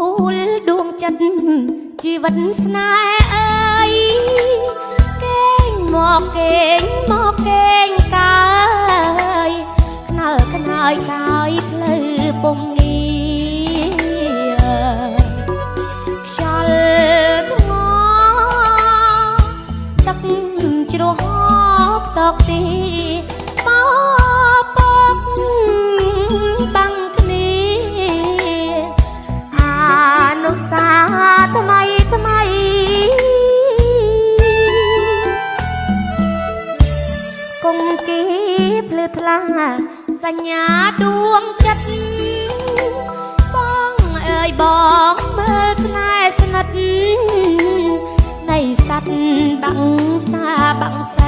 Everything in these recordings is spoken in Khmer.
កំពូលដួងចិត្តជីវិតស្នេហ៍អើយកេងមកកេងមកកេងកាយខ្នល់ខ្នើយកាយផ្លូវពុំងាខ្យល់ថ្ងទឹកជ្រោះហកតកទី សញ្ញាដួងចិត្តបងអើយបងមើលស្នេហ៍ស្និទ្ធនៃសัตว์បាំងសាបាំងសៃ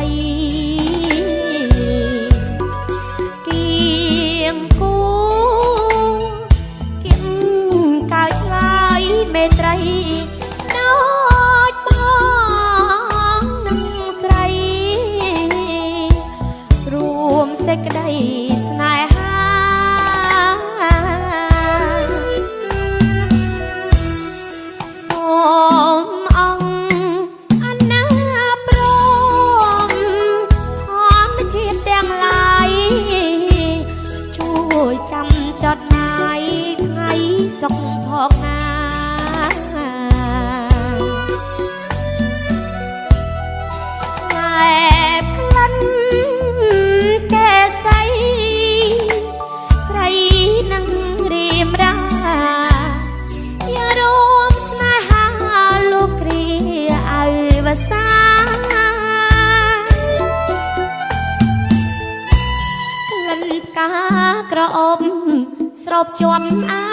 បជាប់អា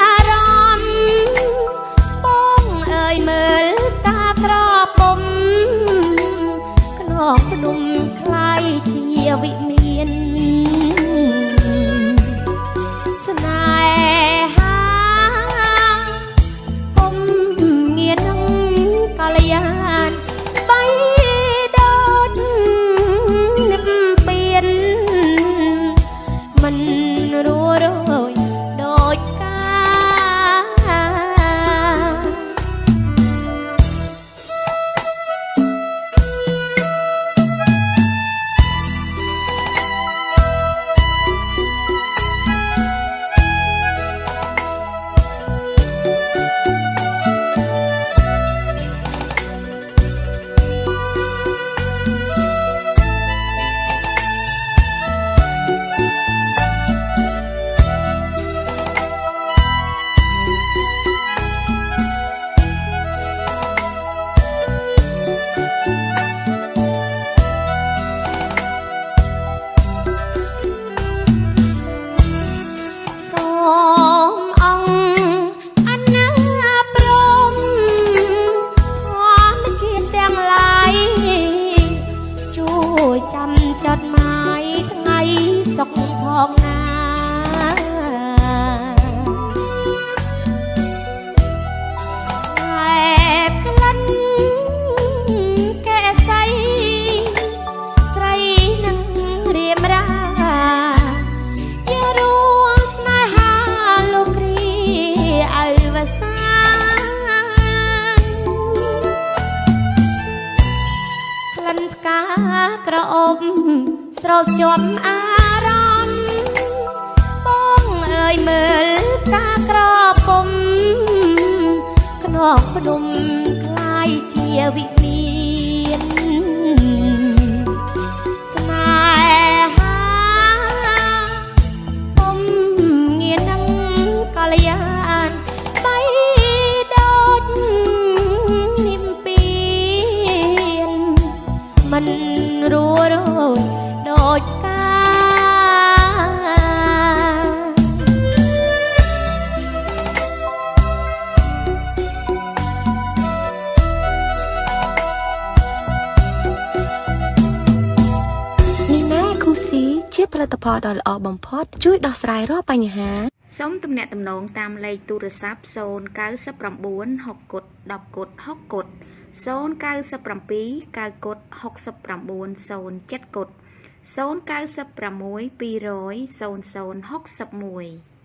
ក្លិនផ្កាក្រអូបស្រោបជាប់អារម្មណ៍បងអើយមើលផ្កាក្រពុំខ្នងភ្នំคล้ายជាវិមា រួរយដូចកាលនេះណែគូស៊ីជាផលិតផលដ៏ល្អបំផុត ជួយដោះស្រាយរាល់បញ្ហា សូមទំនាក់ទំនងតាមលេខទូរស័ព្ទ099 6គុត10គុត6គុត097 9គុត69 07គុត096 200 0061